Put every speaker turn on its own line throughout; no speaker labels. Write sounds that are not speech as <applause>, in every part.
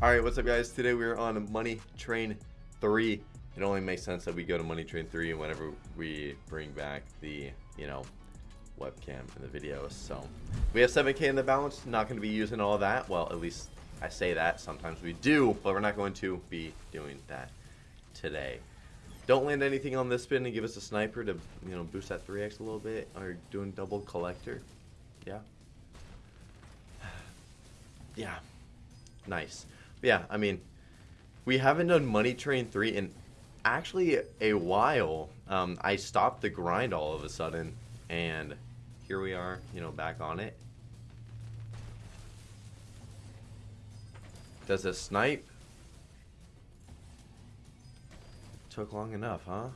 Alright, what's up guys? Today we're on Money Train 3. It only makes sense that we go to Money Train 3 whenever we bring back the, you know, webcam in the videos. So, we have 7k in the balance. Not going to be using all that. Well, at least I say that. Sometimes we do, but we're not going to be doing that today. Don't land anything on this spin and give us a sniper to, you know, boost that 3x a little bit. Or doing double collector. Yeah. <sighs> Yeah. Nice. Yeah, I mean, we haven't done Money Train 3 in actually a while. Um, I stopped the grind all of a sudden, and here we are, you know, back on it. Does a snipe? Took long enough, huh?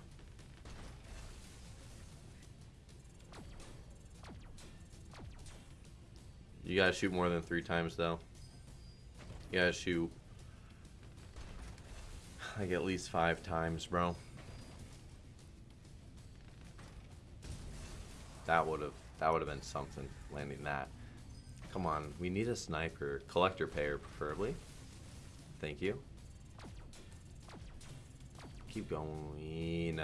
You gotta shoot more than three times, though. Gotta shoot like at least five times, bro. That would have that would have been something landing that. Come on, we need a sniper, collector payer preferably. Thank you. Keep going.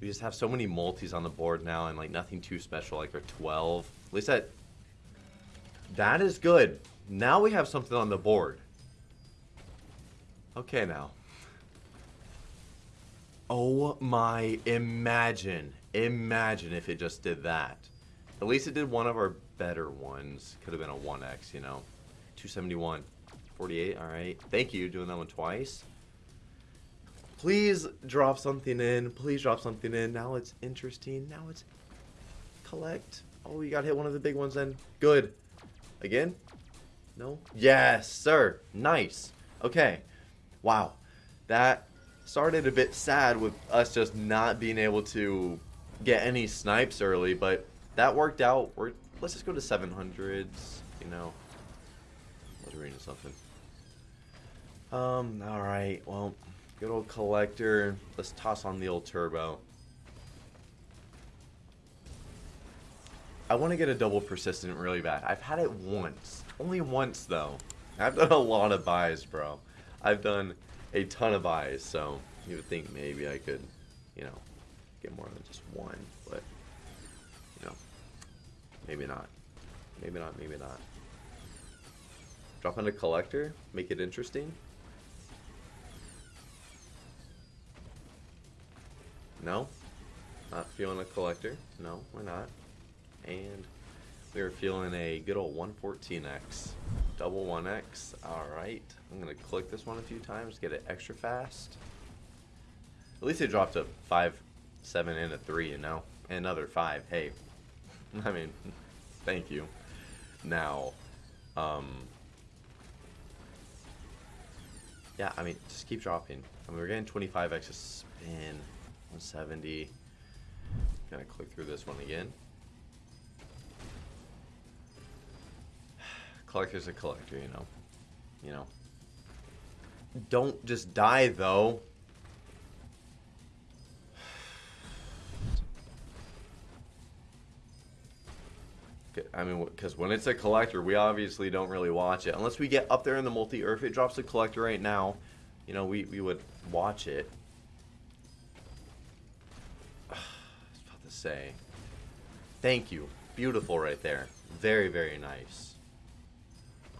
We just have so many multis on the board now and like nothing too special like our 12. At least that that is good. Now we have something on the board. Okay, now. Oh my, imagine. Imagine if it just did that. At least it did one of our better ones. Could have been a 1x, you know. 271. 48, alright. Thank you, doing that one twice. Please drop something in. Please drop something in. Now it's interesting. Now it's collect. Oh, you got hit one of the big ones then. Good. Again? No? Yes, sir. Nice. Okay. Wow. That started a bit sad with us just not being able to get any snipes early, but that worked out. We're, let's just go to 700s, you know. I was reading something. Um, alright, well, good old collector. Let's toss on the old turbo. I want to get a double persistent really bad. I've had it once. Only once, though. I've done a lot of buys, bro. I've done a ton of buys, so you would think maybe I could, you know, get more than just one, but, you know, maybe not. Maybe not, maybe not. Drop in a collector, make it interesting. No? Not feeling a collector? No, we're not. We are feeling a good old 114x. Double 1x. Alright. I'm to click this one a few times, get it extra fast. At least it dropped a 5, 7, and a 3, you know? Another 5. Hey. <laughs> I mean, thank you. Now, um... Yeah, I mean, just keep dropping. I mean, we're getting 25x a spin. 170. Gonna click through this one again. Collector's a collector, you know. You know. Don't just die, though. <sighs> I mean, because when it's a collector, we obviously don't really watch it. Unless we get up there in the multi, or if it drops a collector right now, you know, we, we would watch it. <sighs> I was about to say. Thank you. Beautiful right there. Very, very nice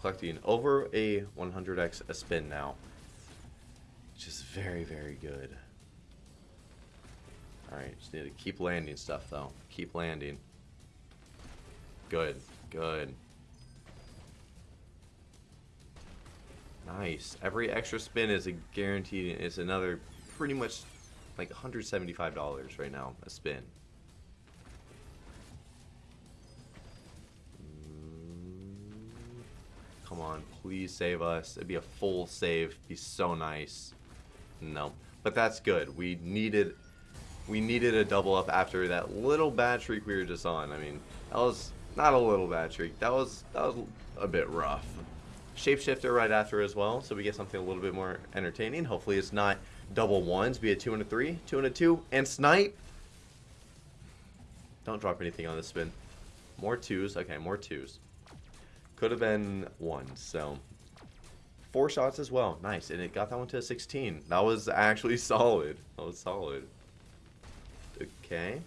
collecting over a 100x a spin now. Which is very, very good. Alright, just need to keep landing stuff though. Keep landing. Good, good. Nice. Every extra spin is a guaranteed, is another pretty much like $175 right now a spin. Come on, please save us. It'd be a full save. Be so nice. No. But that's good. We needed we needed a double up after that little bad streak we were just on. I mean, that was not a little bad streak. That was that was a bit rough. Shapeshifter right after as well, so we get something a little bit more entertaining. Hopefully it's not double ones, be a two and a three, two and a two, and snipe. Don't drop anything on the spin. More twos. Okay, more twos. Could have been one, so four shots as well. Nice. And it got that one to a 16. That was actually <laughs> solid. That was solid. Okay.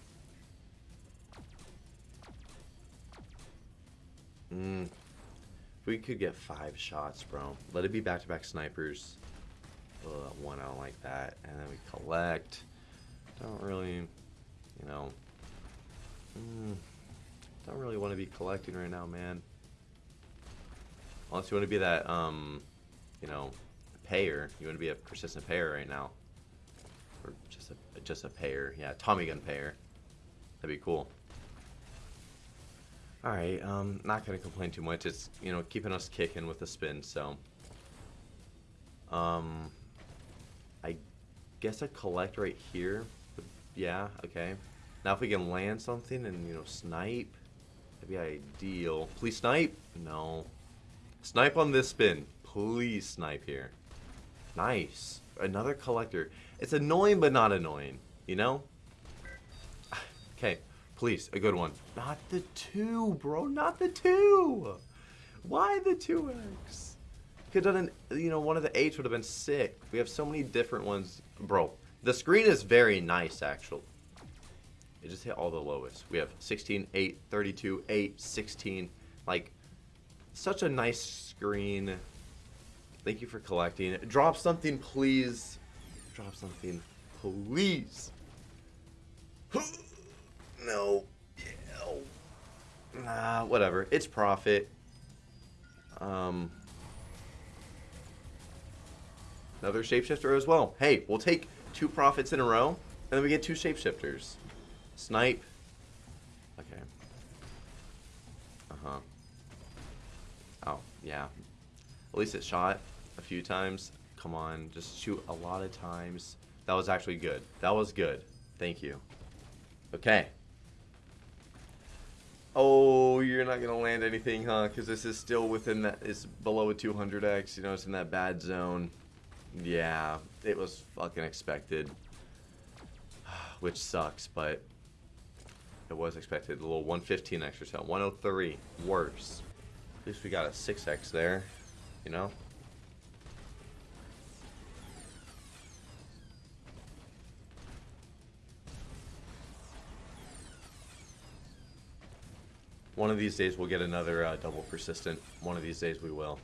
Mm. If we could get five shots, bro. Let it be back-to-back snipers. Ugh, one, I don't like that. And then we collect. Don't really, you know. Mm, don't really want to be collecting right now, man. Unless you want to be that, um, you know, payer. You want to be a persistent payer right now. Or just a, just a payer. Yeah, Tommy gun payer. That'd be cool. Alright, um, not gonna complain too much. It's, you know, keeping us kicking with the spin, so. Um, I guess I collect right here. Yeah, okay. Now if we can land something and, you know, snipe, that'd be ideal. Please snipe? No. Snipe on this spin. Please snipe here. Nice. Another collector. It's annoying, but not annoying. You know? Okay. Please, a good one. Not the two, bro. Not the two. Why the 2x? Could have done an, you know, one of the eights would have been sick. We have so many different ones. Bro, the screen is very nice, actually. It just hit all the lowest. We have 16, 8, 32, 8, 16. Like, such a nice screen. Thank you for collecting. Drop something, please. Drop something, please. <gasps> no. Nah, whatever. It's profit. Um, another shapeshifter as well. Hey, we'll take two profits in a row, and then we get two shapeshifters. Snipe. Okay. Uh-huh. Yeah. At least it shot a few times. Come on, just shoot a lot of times. That was actually good. That was good. Thank you. Okay. Oh, you're not going to land anything, huh? Because this is still within that, it's below a 200x. You know, it's in that bad zone. Yeah, it was fucking expected. <sighs> Which sucks, but it was expected. A little 115 extra cell. 103. Worse. Least we got a 6x there, you know? One of these days we'll get another uh, double persistent. One of these days we will.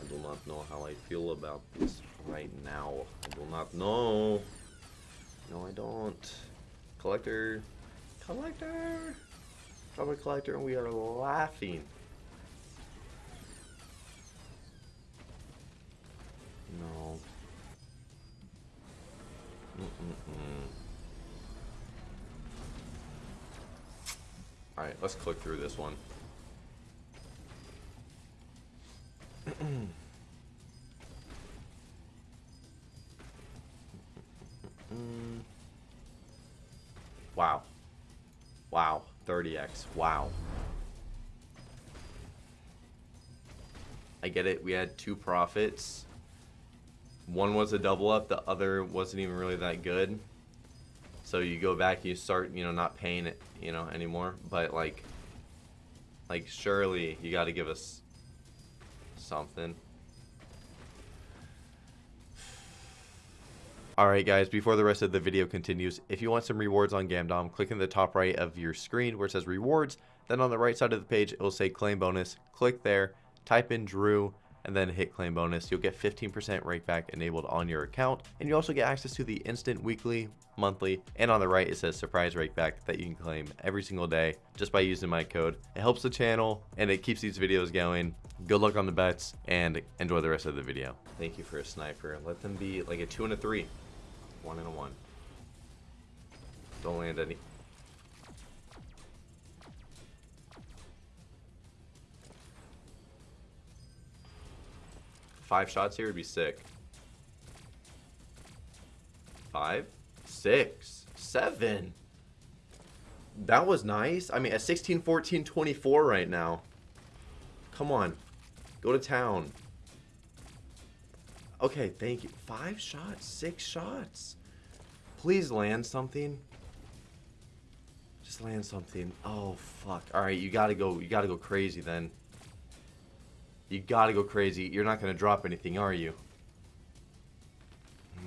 I do not know how I feel about this right now. I do not know. No, I don't. Collector. Collector! Drop a collector and we are laughing. No. Mm -mm -mm. Alright, let's click through this one. 30x. Wow. I get it. We had two profits. One was a double up. The other wasn't even really that good. So you go back, you start, you know, not paying it, you know, anymore. But like, like surely you got to give us something. Alright guys, before the rest of the video continues, if you want some rewards on Gamdom, click in the top right of your screen where it says rewards, then on the right side of the page it will say claim bonus, click there, type in Drew, and then hit claim bonus. You'll get 15% rake back enabled on your account, and you also get access to the instant weekly, monthly, and on the right it says surprise rake back that you can claim every single day just by using my code. It helps the channel and it keeps these videos going. Good luck on the bets and enjoy the rest of the video. Thank you for a sniper. Let them be like a two and a three. One and a one. Don't land any. Five shots here would be sick. Five, six, seven. That was nice. I mean, at 16, 14, 24 right now. Come on. Go to town. Okay, thank you. Five shots, six shots. Please land something. Just land something. Oh fuck. Alright, you gotta go you gotta go crazy then. You gotta go crazy. You're not gonna drop anything, are you?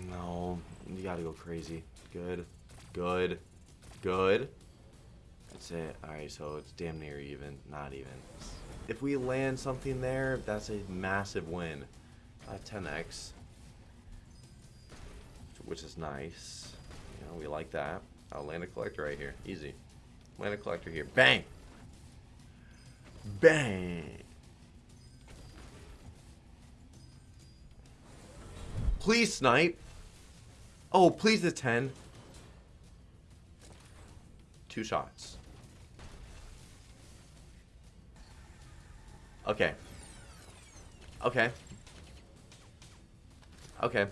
No. You gotta go crazy. Good. Good. Good. That's it. Alright, so it's damn near even. Not even. If we land something there, that's a massive win. Uh, 10x. Which is nice. You know, we like that. I'll land a collector right here. Easy. Land a collector here. Bang! Bang! Please snipe. Oh, please the 10. Two shots. Okay. Okay. Okay.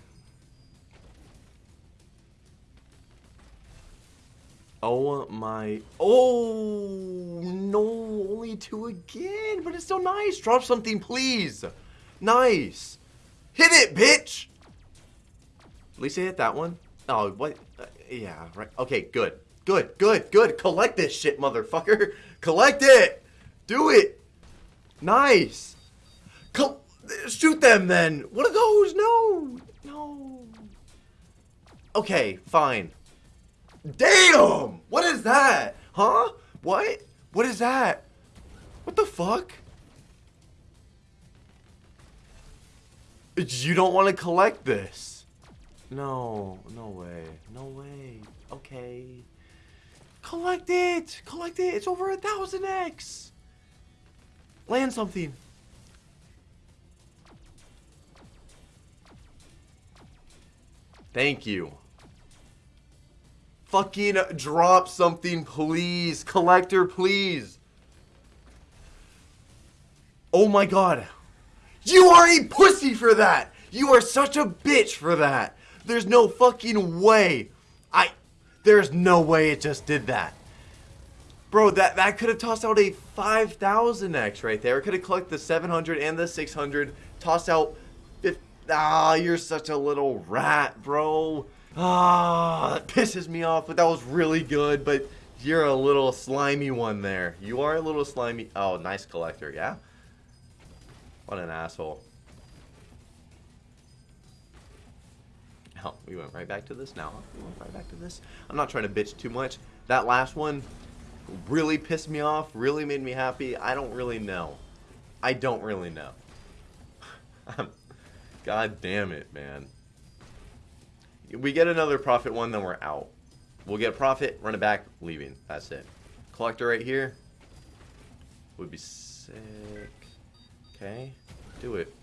Oh my. Oh, no. Only two again. But it's still nice. Drop something, please. Nice. Hit it, bitch. At least I hit that one. Oh, what? Uh, yeah, right. Okay, good. Good, good, good. Collect this shit, motherfucker. <laughs> Collect it. Do it. Nice. Col shoot them then. What are those? No. No. Okay, fine. Damn! What is that? Huh? What? What is that? What the fuck? You don't want to collect this. No, no way. No way. Okay. Collect it! Collect it! It's over a thousand X! Land something. Thank you. Fucking drop something, please. Collector, please. Oh my god. You are a pussy for that. You are such a bitch for that. There's no fucking way. I... There's no way it just did that. Bro, that, that could have tossed out a 5,000x right there. It could have collected the 700 and the 600. Tossed out... Ah, you're such a little rat, bro. Ah, that pisses me off, but that was really good, but you're a little slimy one there. You are a little slimy. Oh, nice collector, yeah? What an asshole. Oh, we went right back to this now. We went right back to this. I'm not trying to bitch too much. That last one really pissed me off, really made me happy. I don't really know. I don't really know. <laughs> God damn it, man. We get another profit one, then we're out. We'll get profit, run it back, leaving. That's it. Collector right here. Would be sick. Okay. Do it.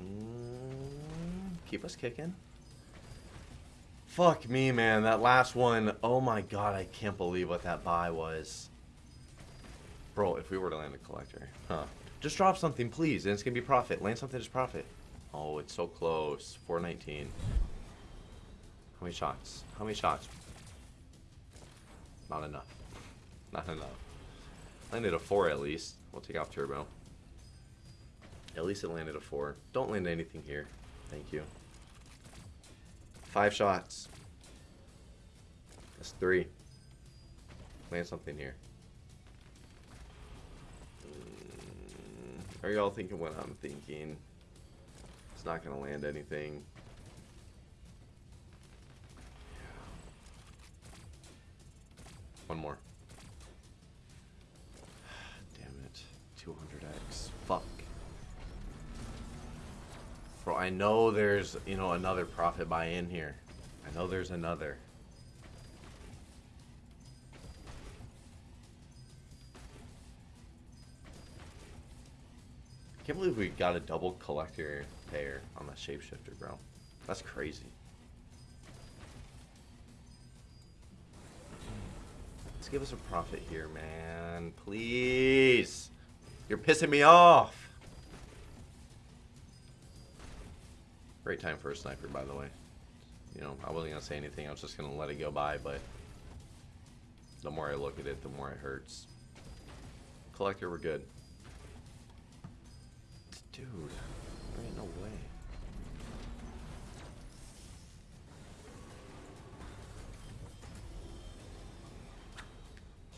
Mm, keep us kicking. Fuck me, man. That last one. Oh my god, I can't believe what that buy was. Bro, if we were to land a collector. Huh. Just drop something, please, and it's to be profit. Land something as profit. Oh, it's so close. 419. How many shots? How many shots? Not enough. Not enough. Landed a 4 at least. We'll take off turbo. At least it landed a 4. Don't land anything here. Thank you. Five shots. That's three. Land something here. Are y'all thinking what I'm thinking? It's not going to land anything. One more. <sighs> Damn it. 200x. Fuck. Bro, I know there's, you know, another profit buy in here. I know there's another. Can't believe we got a double collector pair on the shapeshifter, bro. That's crazy. Let's give us a profit here, man. Please. You're pissing me off. Great time for a sniper, by the way. You know, I wasn't going to say anything. I was just going to let it go by, but the more I look at it, the more it hurts. Collector, we're good. Dude, there ain't no way.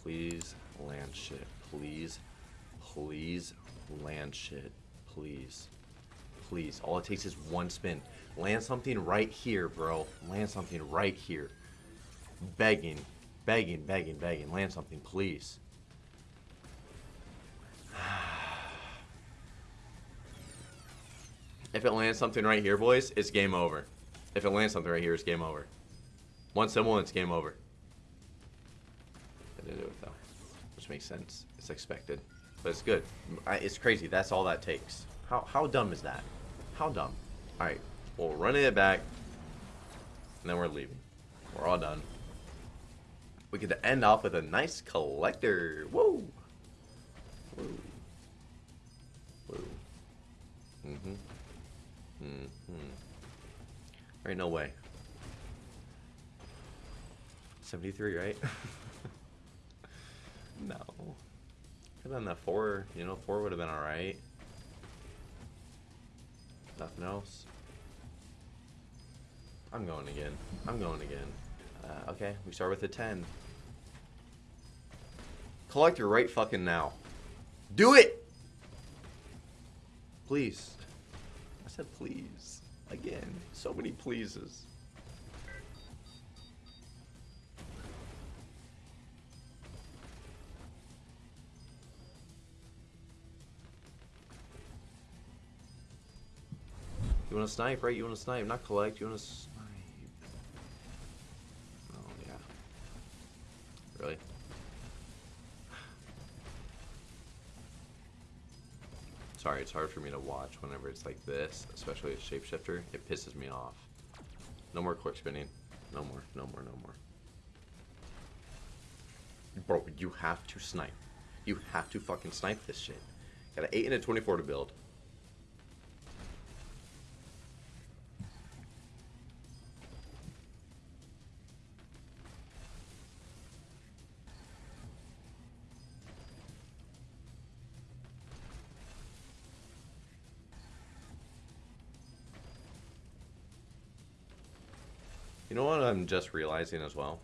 Please land shit. Please. Please land shit. Please. Please. All it takes is one spin. Land something right here, bro. Land something right here. Begging. Begging, begging, begging. Land something, please. If it lands something right here, boys, it's game over. If it lands something right here, it's game over. One symbol it's game over. I didn't do it though, which makes sense. It's expected, but it's good. I, it's crazy. That's all that takes. How how dumb is that? How dumb? All right, we're running it back, and then we're leaving. We're all done. We get to end off with a nice collector. Whoa. Mm-hmm. There ain't no way. 73, right? <laughs> no. Could have been that four. You know, four would have been alright. Nothing else. I'm going again. I'm going again. Uh, okay, we start with a 10. Collector right fucking now. Do it! Please. I said please. Again. So many pleases. You want to snipe, right? You want to snipe, not collect. You want to Sorry, it's hard for me to watch whenever it's like this, especially a shapeshifter. It pisses me off. No more quick spinning. No more, no more, no more. Bro, you have to snipe. You have to fucking snipe this shit. Got an 8 and a 24 to build. Know what I'm just realizing as well?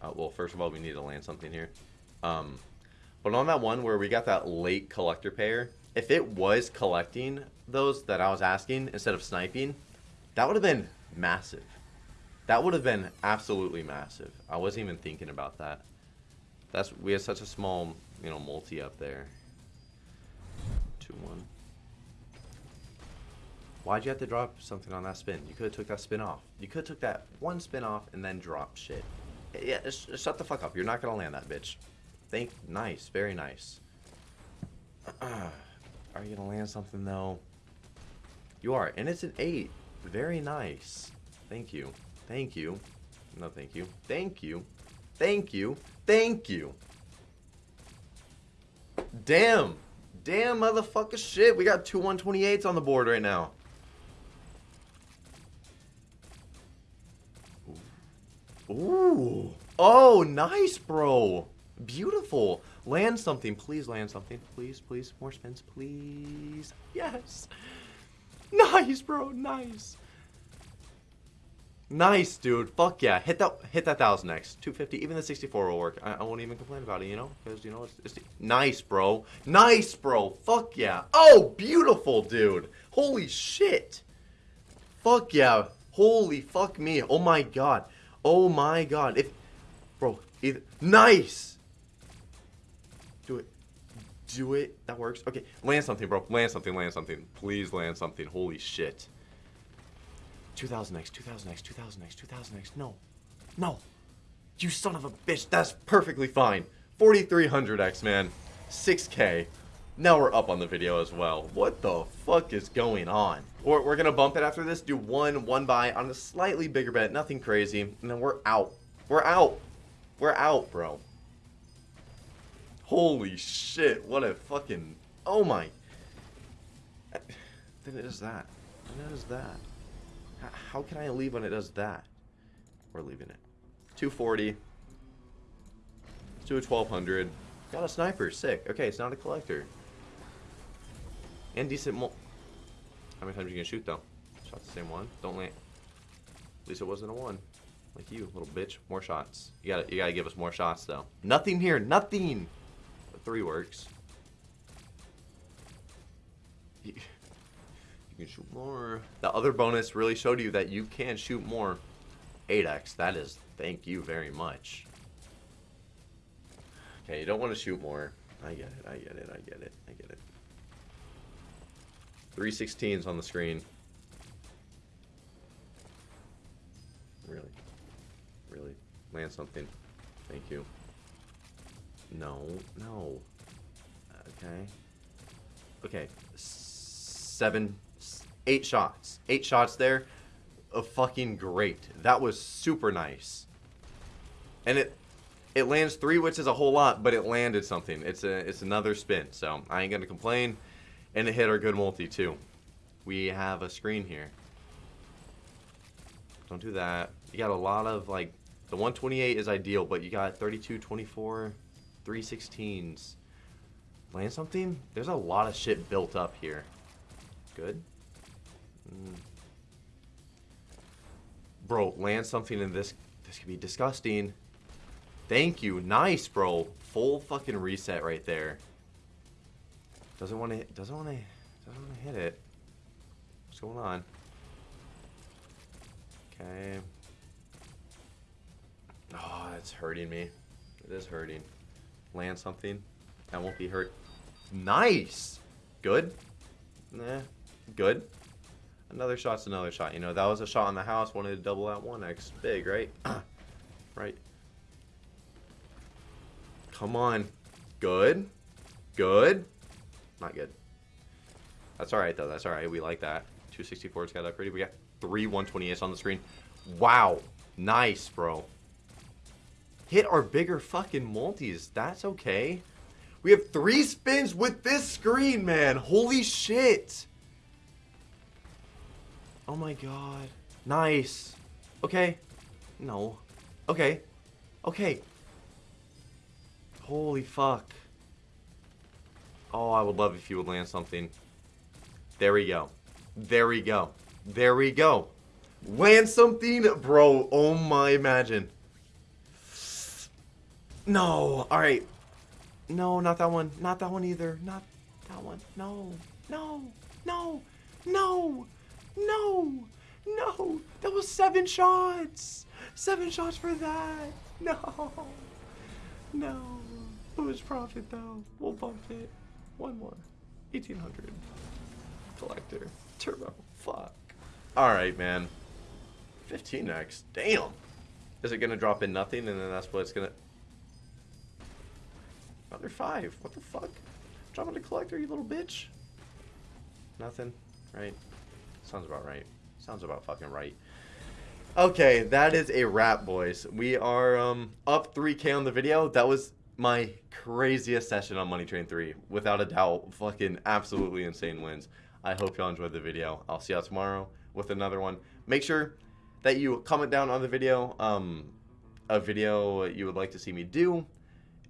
Uh, well, first of all, we need to land something here. Um, but on that one where we got that late collector pair, if it was collecting those that I was asking instead of sniping, that would have been massive. That would have been absolutely massive. I wasn't even thinking about that. That's we had such a small, you know, multi up there. Two one. Why'd you have to drop something on that spin? You could have took that spin off. You could have took that one spin off and then dropped shit. Yeah, just shut the fuck up. You're not gonna land that bitch. Think nice, very nice. <clears throat> are you gonna land something though? You are, and it's an eight. Very nice. Thank you. Thank you. No, thank you. Thank you. Thank you. Thank you. Damn. Damn, motherfucker shit. We got two 128s on the board right now. Ooh. Oh, nice, bro. Beautiful. Land something. Please land something. Please, please. More spins, please. Yes. <laughs> Nice, bro. Nice. Nice, dude. Fuck yeah. Hit that hit that thousand next. 250. Even the 64 will work. I, I won't even complain about it, you know? Because, you know, it's, it's nice, bro. Nice, bro. Fuck yeah. Oh, beautiful, dude. Holy shit. Fuck yeah. Holy fuck me. Oh my god. Oh my god. If bro, either nice. Do it. Do it. That works. Okay. Land something, bro. Land something, land something. Please land something. Holy shit. 2000x, 2000x, 2000x, 2000x. No. No. You son of a bitch. That's perfectly fine. 4300x, man. 6k. Now we're up on the video as well. What the fuck is going on? We're, we're gonna bump it after this, do one, one buy on a slightly bigger bet, nothing crazy, and then we're out. We're out. We're out, bro. Holy shit, what a fucking, oh my. Then it does that. Then it does that. How can I leave when it does that? We're leaving it. 240. Let's do a 1200. Got a sniper, sick. Okay, it's not a collector. And decent mo- How many times are you gonna shoot though? Shot the same one. Don't land. At least it wasn't a one. Like you, little bitch. More shots. You gotta, you gotta give us more shots, though. Nothing here. Nothing. Three works. You, <laughs> you can shoot more. The other bonus really showed you that you can shoot more. 8x. That is, thank you very much. Okay, you don't want to shoot more. I get it, I get it, I get it, I get it. 316s on the screen. Really? Really? Land something. Thank you. No, no. Okay. Okay. Seven, eight shots. Eight shots there. A fucking great. That was super nice. And it it lands three, which is a whole lot, but it landed something. It's a it's another spin, so I ain't gonna complain. And it hit our good multi too. We have a screen here. Don't do that. You got a lot of like the 128 is ideal, but you got 32, 24, 316s. Land something? There's a lot of shit built up here. Good. Mm. Bro, land something in this. This could be disgusting. Thank you. Nice, bro. Full fucking reset right there. Doesn't want to. Doesn't want to. Doesn't want to hit it. What's going on? Okay. Oh, it's hurting me. It is hurting. Land something. That won't be hurt. Nice. Good. Nah. Good. Another shot's another shot. You know, that was a shot on the house. Wanted to double that 1x. Big, right? <clears throat> right. Come on. Good. Good. Not good. That's alright, though. That's alright. We like that. 264's got upgraded. We got three 128s on the screen. Wow. Nice, bro. Hit our bigger fucking multis. That's okay. We have three spins with this screen, man. Holy shit. Oh my god. Nice. Okay. No. Okay. Okay. Holy fuck. Oh, I would love if you would land something. There we go. There we go. There we go. Land something, bro. Oh my, imagine. No. All right. No, not that one. Not that one either. Not that one. No. No. No. No. No. No. That was seven shots. Seven shots for that. <laughs> No. No. It was profit though. We'll bump it. One more. 1800. Collector. Turbo. Fuck. Alright, man. 15x. Damn. Is it going to drop in nothing and then that's what it's going to... Another five. What the fuck? Drop in a collector, you little bitch. Nothing. Right? Sounds about right. Sounds about fucking right. Okay, that is a wrap, boys. We are um, up 3k on the video. That was my craziest session on Money Train 3. Without a doubt, fucking absolutely insane wins. I hope y'all enjoyed the video. I'll see y'all tomorrow with another one. Make sure that you comment down on the video um, a video you would like to see me do.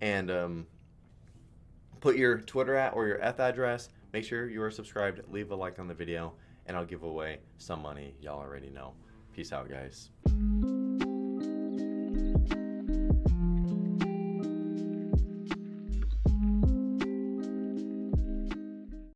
And um, put your Twitter at or your F address. Make sure you are subscribed. Leave a like on the video. And I'll give away some money. Y'all already know. Peace out, guys.